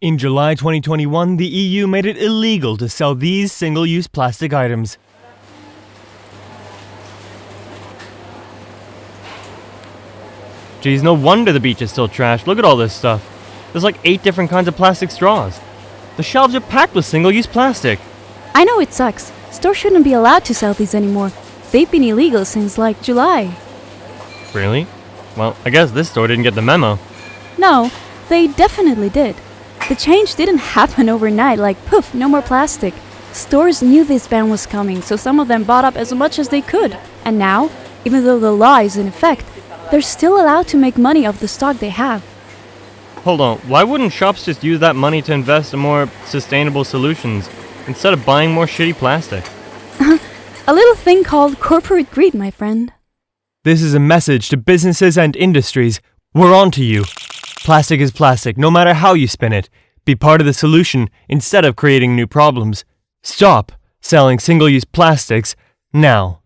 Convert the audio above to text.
In July 2021, the EU made it illegal to sell these single use plastic items. Geez, no wonder the beach is still trashed. Look at all this stuff. There's like eight different kinds of plastic straws. The shelves are packed with single use plastic. I know it sucks. Stores shouldn't be allowed to sell these anymore. They've been illegal since like July. Really? Well, I guess this store didn't get the memo. No, they definitely did. The change didn't happen overnight, like poof, no more plastic. Stores knew this ban was coming, so some of them bought up as much as they could. And now, even though the law is in effect, they're still allowed to make money off the stock they have. Hold on, why wouldn't shops just use that money to invest in more sustainable solutions instead of buying more shitty plastic? A little thing called corporate greed, my friend. This is a message to businesses and industries. We're on to you. Plastic is plastic, no matter how you spin it. Be part of the solution instead of creating new problems. Stop selling single use plastics now.